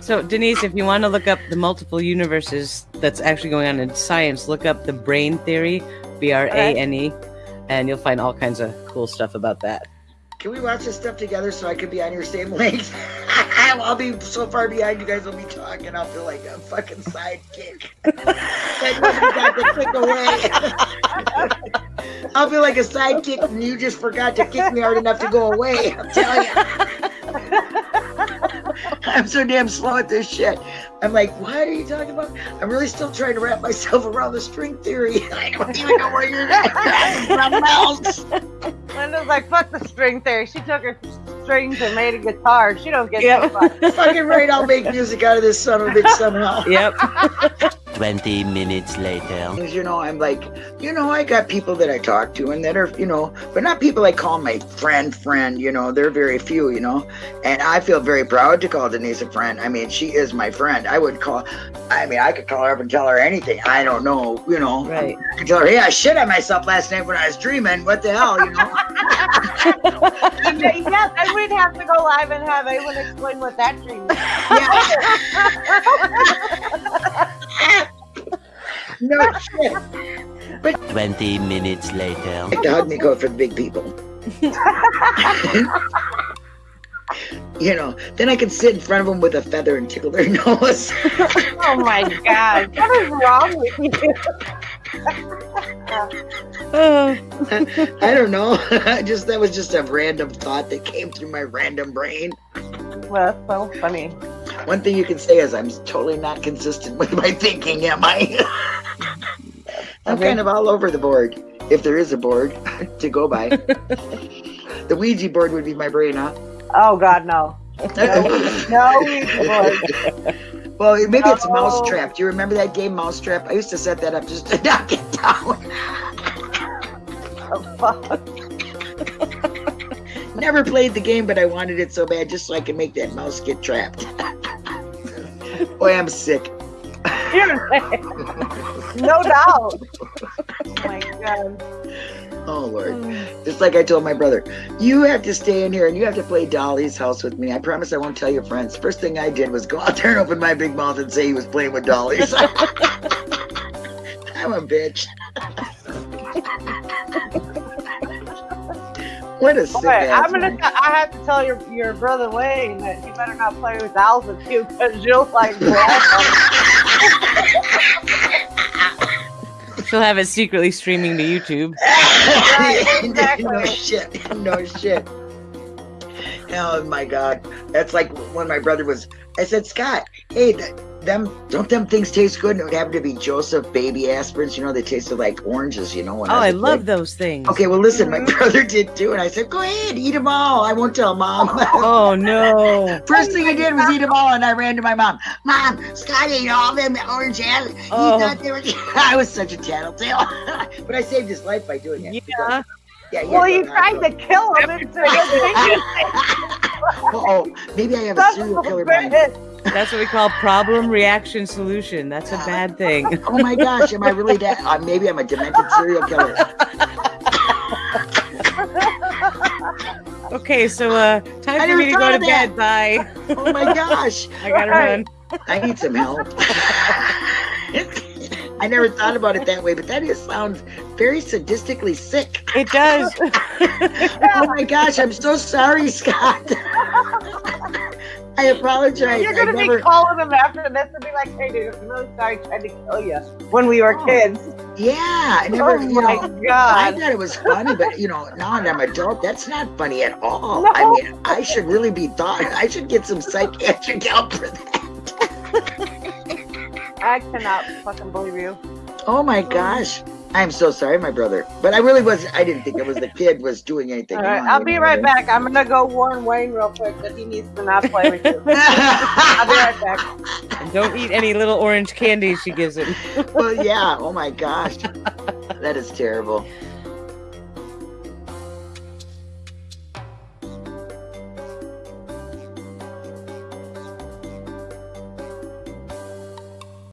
So, Denise, if you want to look up the multiple universes that's actually going on in science, look up the brane theory, B R A N E, and you'll find all kinds of cool stuff about that. Can we watch this stuff together so I could be on your same length? I'll be so far behind you guys will be talking. I'll feel like a fucking sidekick. I'll feel like a sidekick and you just forgot to kick me hard enough to go away. I'm telling you. I'm so damn slow at this shit. I'm like, what are you talking about? I'm really still trying to wrap myself around the string theory. I don't even know where you're at. Something else. Linda's like, fuck the string theory. She took her strings and made a guitar. She don't get Yep. yep. Fucking right, I'll make music out of this son of a bitch somehow. Yep. 20 minutes later. You know, I'm like, you know, I got people that I talk to and that are, you know, but not people I call my friend, friend, you know, they're very few, you know. And I feel very proud to call Denise a friend. I mean, she is my friend. I would call, I mean, I could call her up and tell her anything. I don't know, you know. Right. I could tell her, hey, I shit on myself last night when I was dreaming. What the hell, you know? yes, and we'd have to go live and have Awen explain what that dream is. no shit. 20 minutes later. Like to hug me go for the big people. you know, then I can sit in front of them with a feather and tickle their nose. Oh my god. What is wrong with you? I don't know. just that was just a random thought that came through my random brain. Well, that's so funny. One thing you can say is I'm totally not consistent with my thinking, am I? I'm Okay. kind of all over the board, if there is a board to go by. the Ouija board would be my brain, huh? Oh god, no. No, boy. well, maybe it's No. Mousetrap. Do you remember that game, Mousetrap? I used to set that up just to knock it down. Oh, fuck. Never played the game, but I wanted it so bad just so I could make that mouse get trapped. Boy, I'm sick. You're sick. No doubt. Oh my god. Oh Lord. Just like I told my brother, you have to stay in here and you have to play Dolly's house with me. I promise I won't tell your friends. First thing I did was go out there and open my big mouth and say he was playing with Dolly's. I'm a bitch. what a sick Okay, I'm gonna. man. T- I have to tell your your brother Wayne that you better not play with dolls with you because you'll like. she'll have it secretly streaming to YouTube. exactly. no shit. No shit. Oh my god. That's like when my brother was I said, Scott, hey, th- them don't them things taste good? And it would happen to be Joseph baby aspirins, you know, they tasted like oranges, you know. When Oh, I was a love kid. those things. Okay, well listen, my Mhm. brother did too, and I said, Go ahead, eat them all. I won't tell mom. Oh no. First thing I did was eat them all, and I ran to my mom. Mom, Scott ate all them orange apples. He Oh. thought they were. I was such a tattletale, but I saved his life by doing it. Yeah. Yeah, yeah. Well, you tried to kill him. It's a good thing. oh, maybe I have a That's serial killer so mind. good. That's what we call problem reaction solution. That's a bad thing. Oh my gosh, am I really that? Uh, maybe I'm a demented serial killer. Okay, so uh time I for me to go to bed. Bye. Oh my gosh, I gotta Right. run. I need some help. I never thought about it that way, but that is sounds very sadistically sick. It does. Oh my gosh, I'm so sorry, Scott. I apologize. You're gonna never. be calling him after this and be like, "Hey, dude, I'm really sorry, I tried to kill you when we were Oh. kids." Yeah, I never. oh you my know, I thought it was funny, but you know, now that I'm adult, that's not funny at all. No. I mean, I should really be thought. I should get some psychiatric help for that. I cannot fucking believe you. Oh my gosh. I'm so sorry, my brother. But I really was I didn't think it was the kid was doing anything. All right, wrong, I'll be right what back. I'm gonna go warn Wayne real quick that he needs to not play with you. I'll be right back. And don't eat any little orange candies she gives him. well, yeah. Oh my gosh. That is terrible.